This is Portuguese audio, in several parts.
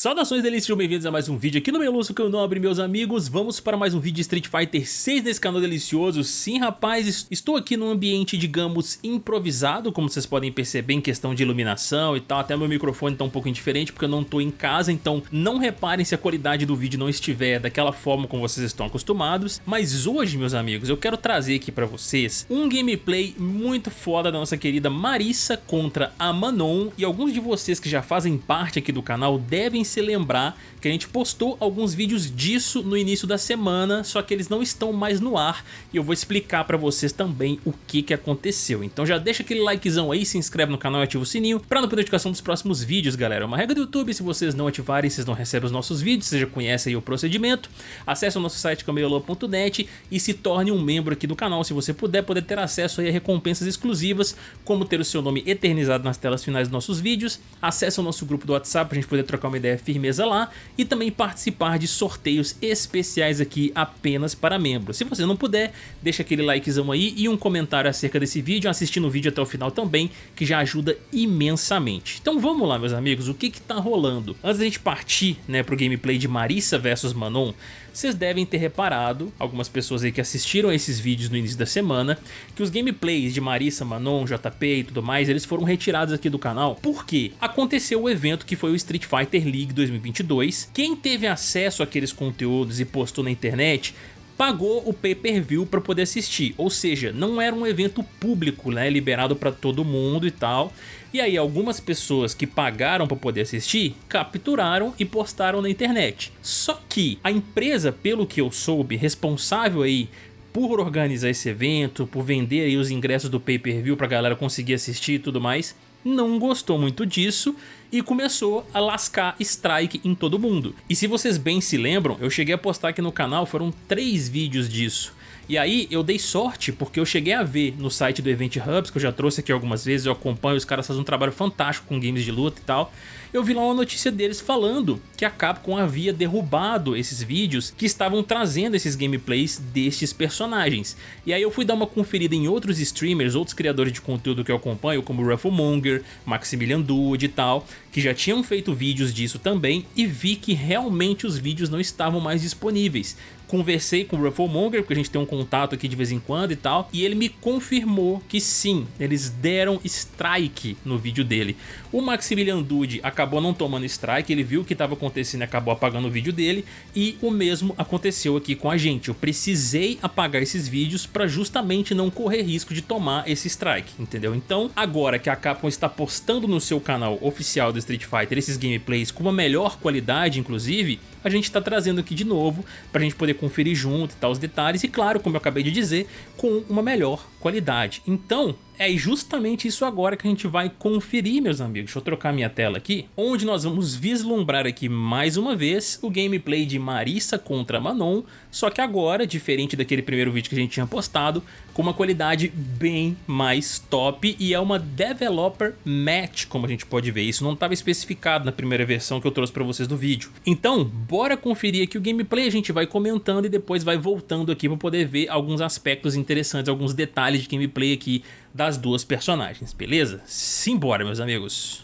Saudações delícias, bem-vindos a mais um vídeo aqui no meu Lúcio eu nobre, meus amigos. Vamos para mais um vídeo de Street Fighter 6 nesse canal delicioso. Sim, rapaz, estou aqui num ambiente, digamos, improvisado, como vocês podem perceber em questão de iluminação e tal. Até meu microfone está um pouco indiferente porque eu não estou em casa, então não reparem se a qualidade do vídeo não estiver daquela forma como vocês estão acostumados. Mas hoje, meus amigos, eu quero trazer aqui para vocês um gameplay muito foda da nossa querida Marissa contra a Manon. E alguns de vocês que já fazem parte aqui do canal devem se lembrar que a gente postou alguns vídeos disso no início da semana, só que eles não estão mais no ar e eu vou explicar pra vocês também o que que aconteceu. Então já deixa aquele likezão aí, se inscreve no canal e ativa o sininho pra não perder notificação dos próximos vídeos, galera. É uma regra do YouTube, se vocês não ativarem, vocês não recebem os nossos vídeos, você já conhece aí o procedimento. Acesse o nosso site camelô.net e se torne um membro aqui do canal, se você puder, poder ter acesso aí a recompensas exclusivas, como ter o seu nome eternizado nas telas finais dos nossos vídeos. Acesse o nosso grupo do WhatsApp pra gente poder trocar uma ideia firmeza lá e também participar de sorteios especiais aqui apenas para membros. Se você não puder, deixa aquele likezão aí e um comentário acerca desse vídeo, assistindo o vídeo até o final também, que já ajuda imensamente. Então vamos lá meus amigos, o que que tá rolando? Antes da gente partir né, pro gameplay de Marissa versus Manon, vocês devem ter reparado, algumas pessoas aí que assistiram esses vídeos no início da semana, que os gameplays de Marissa, Manon, JP e tudo mais, eles foram retirados aqui do canal, porque aconteceu o evento que foi o Street Fighter League 2022, quem teve acesso àqueles conteúdos e postou na internet pagou o pay-per-view para poder assistir, ou seja, não era um evento público, né, liberado para todo mundo e tal. E aí algumas pessoas que pagaram para poder assistir, capturaram e postaram na internet. Só que a empresa, pelo que eu soube, responsável aí por organizar esse evento, por vender aí os ingressos do pay-per-view pra galera conseguir assistir e tudo mais, não gostou muito disso e começou a lascar strike em todo mundo. E se vocês bem se lembram, eu cheguei a postar aqui no canal, foram três vídeos disso. E aí eu dei sorte porque eu cheguei a ver no site do Event Hubs, que eu já trouxe aqui algumas vezes, eu acompanho, os caras fazem um trabalho fantástico com games de luta e tal. Eu vi lá uma notícia deles falando que a Capcom havia derrubado esses vídeos que estavam trazendo esses gameplays destes personagens. E aí eu fui dar uma conferida em outros streamers, outros criadores de conteúdo que eu acompanho, como Rufflemonger, Maximilian Dude e tal, que já tinham feito vídeos disso também e vi que realmente os vídeos não estavam mais disponíveis conversei com o Rufflemonger, porque a gente tem um contato aqui de vez em quando e tal, e ele me confirmou que sim, eles deram strike no vídeo dele. O Maximilian Dude acabou não tomando strike, ele viu o que estava acontecendo e acabou apagando o vídeo dele, e o mesmo aconteceu aqui com a gente. Eu precisei apagar esses vídeos para justamente não correr risco de tomar esse strike, entendeu? Então, agora que a Capcom está postando no seu canal oficial do Street Fighter esses gameplays com uma melhor qualidade, inclusive, a gente está trazendo aqui de novo para a gente poder conferir junto e tal os detalhes e claro, como eu acabei de dizer, com uma melhor qualidade. Então, é justamente isso agora que a gente vai conferir, meus amigos. Deixa eu trocar minha tela aqui, onde nós vamos vislumbrar aqui mais uma vez o gameplay de Marissa contra Manon, só que agora, diferente daquele primeiro vídeo que a gente tinha postado, com uma qualidade bem mais top e é uma developer match, como a gente pode ver. Isso não estava especificado na primeira versão que eu trouxe para vocês do vídeo. Então, bora conferir aqui o gameplay, a gente vai comentando e depois vai voltando aqui para poder ver alguns aspectos interessantes, alguns detalhes de gameplay aqui das duas personagens, beleza? Simbora, meus amigos.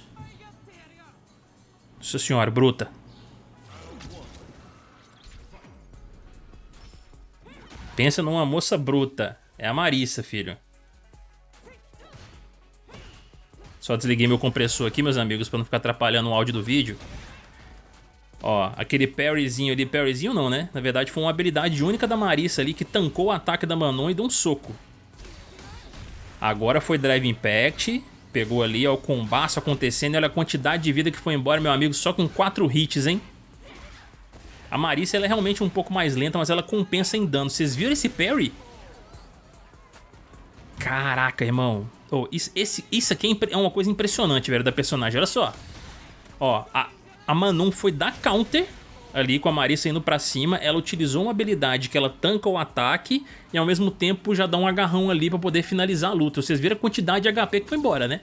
Nossa senhora, bruta. Pensa numa moça bruta. É a Marissa, filho. Só desliguei meu compressor aqui, meus amigos, pra não ficar atrapalhando o áudio do vídeo. Ó, aquele parryzinho ali, parryzinho não, né? Na verdade foi uma habilidade única da Marissa ali que tancou o ataque da Manon e deu um soco. Agora foi Drive Impact, pegou ali, ó, o combaço acontecendo, olha a quantidade de vida que foi embora, meu amigo, só com 4 hits, hein? A Marissa ela é realmente um pouco mais lenta, mas ela compensa em dano. Vocês viram esse parry? Caraca, irmão. Oh, isso, esse, isso aqui é, é uma coisa impressionante, velho, da personagem. Olha só. Ó, a, a Manon foi dar counter ali com a Marissa indo pra cima, ela utilizou uma habilidade que ela tanca o ataque e ao mesmo tempo já dá um agarrão ali pra poder finalizar a luta. Vocês viram a quantidade de HP que foi embora, né?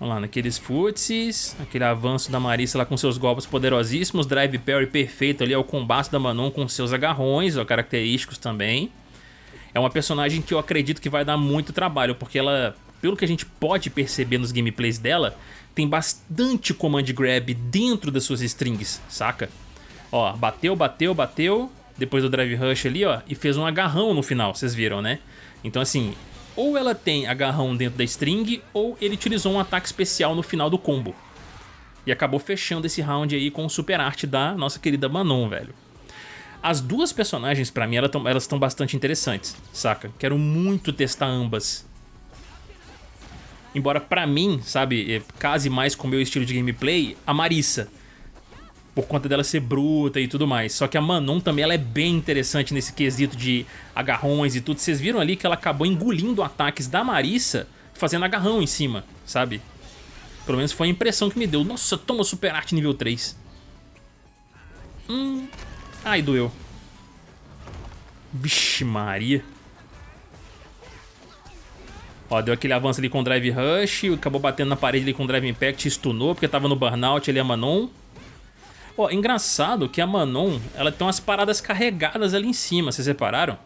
Vamos lá, naqueles footsies, aquele avanço da Marissa lá com seus golpes poderosíssimos, drive parry perfeito ali, é o combate da Manon com seus agarrões, ó, característicos também. É uma personagem que eu acredito que vai dar muito trabalho, porque ela pelo que a gente pode perceber nos gameplays dela, tem bastante command grab dentro das suas strings, saca? Ó, bateu, bateu, bateu, depois do drive rush ali, ó, e fez um agarrão no final, vocês viram, né? Então assim, ou ela tem agarrão dentro da string, ou ele utilizou um ataque especial no final do combo. E acabou fechando esse round aí com o super arte da nossa querida Manon, velho. As duas personagens, pra mim, elas estão bastante interessantes, saca? Quero muito testar ambas. Embora pra mim, sabe, eh, case mais com o meu estilo de gameplay, a Marissa. Por conta dela ser bruta e tudo mais. Só que a Manon também ela é bem interessante nesse quesito de agarrões e tudo. Vocês viram ali que ela acabou engolindo ataques da Marissa fazendo agarrão em cima, sabe? Pelo menos foi a impressão que me deu. Nossa, toma super arte nível 3. Hum. Ai, doeu. Vixe Maria. Ó, deu aquele avanço ali com Drive Rush, acabou batendo na parede ali com Drive Impact, stunou porque tava no Burnout ali a Manon. Ó, engraçado que a Manon, ela tem umas paradas carregadas ali em cima, vocês repararam?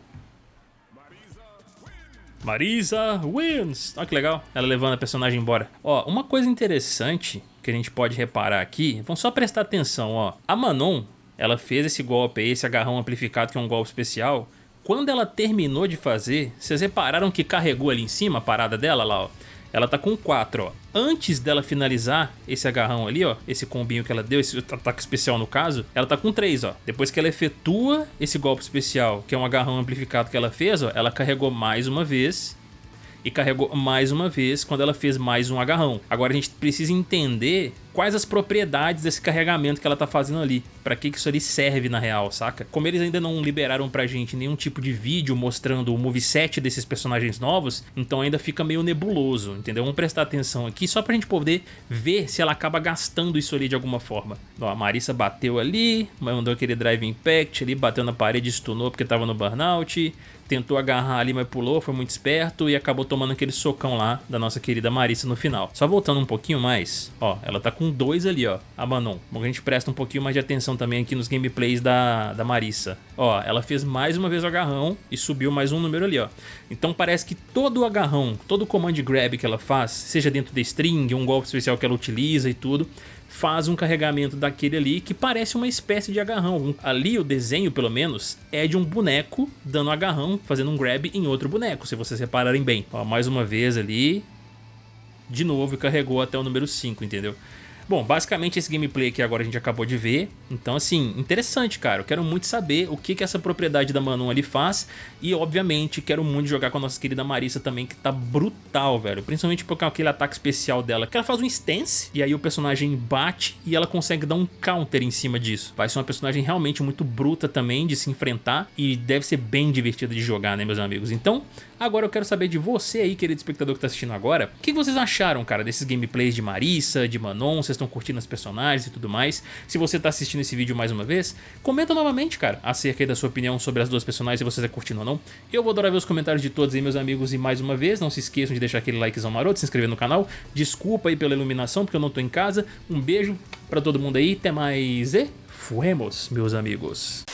Marisa wins! Olha que legal, ela levando a personagem embora. Ó, uma coisa interessante que a gente pode reparar aqui, vamos só prestar atenção, ó. A Manon, ela fez esse golpe aí, esse agarrão amplificado que é um golpe especial, quando ela terminou de fazer, vocês repararam que carregou ali em cima a parada dela lá, ó? Ela tá com 4, ó. Antes dela finalizar esse agarrão ali, ó, esse combinho que ela deu, esse ataque especial no caso, ela tá com 3, ó. Depois que ela efetua esse golpe especial, que é um agarrão amplificado que ela fez, ó, ela carregou mais uma vez e carregou mais uma vez quando ela fez mais um agarrão. Agora a gente precisa entender quais as propriedades desse carregamento que ela tá fazendo ali. Pra que, isso ali serve na real, saca? Como eles ainda não liberaram pra gente nenhum tipo de vídeo mostrando o moveset desses personagens novos, então ainda fica meio nebuloso, entendeu? Vamos prestar atenção aqui só pra gente poder ver se ela acaba gastando isso ali de alguma forma. Ó, a Marissa bateu ali, mandou aquele Drive Impact ali, bateu na parede, stunou porque tava no Burnout, tentou agarrar ali, mas pulou, foi muito esperto e acabou tomando aquele socão lá da nossa querida Marissa no final. Só voltando um pouquinho mais, ó, ela tá com dois ali, ó, a Manon. Bom, a gente presta um pouquinho mais de atenção também aqui nos gameplays da, da Marissa. Ó, ela fez mais uma vez o agarrão e subiu mais um número ali, ó. Então parece que todo o agarrão, todo o command grab que ela faz, seja dentro da string, um golpe especial que ela utiliza e tudo, faz um carregamento daquele ali que parece uma espécie de agarrão. Ali o desenho, pelo menos, é de um boneco dando agarrão, fazendo um grab em outro boneco, se vocês repararem bem. Ó, mais uma vez ali, de novo carregou até o número 5, entendeu? Bom, basicamente esse gameplay aqui agora a gente acabou de ver. Então, assim, interessante, cara. Eu quero muito saber o que, que essa propriedade da Manon ali faz. E, obviamente, quero muito jogar com a nossa querida Marissa também, que tá brutal, velho. Principalmente porque aquele ataque especial dela, que ela faz um stance, e aí o personagem bate e ela consegue dar um counter em cima disso. Vai ser uma personagem realmente muito bruta também de se enfrentar e deve ser bem divertida de jogar, né, meus amigos? Então, Agora eu quero saber de você aí, querido espectador que tá assistindo agora, o que vocês acharam, cara, desses gameplays de Marissa, de Manon, vocês estão curtindo as personagens e tudo mais? Se você tá assistindo esse vídeo mais uma vez, comenta novamente, cara, acerca da sua opinião sobre as duas personagens, se você tá curtindo ou não. Eu vou adorar ver os comentários de todos aí, meus amigos, e mais uma vez, não se esqueçam de deixar aquele likezão maroto, se inscrever no canal. Desculpa aí pela iluminação, porque eu não tô em casa. Um beijo pra todo mundo aí, até mais e fuemos, meus amigos.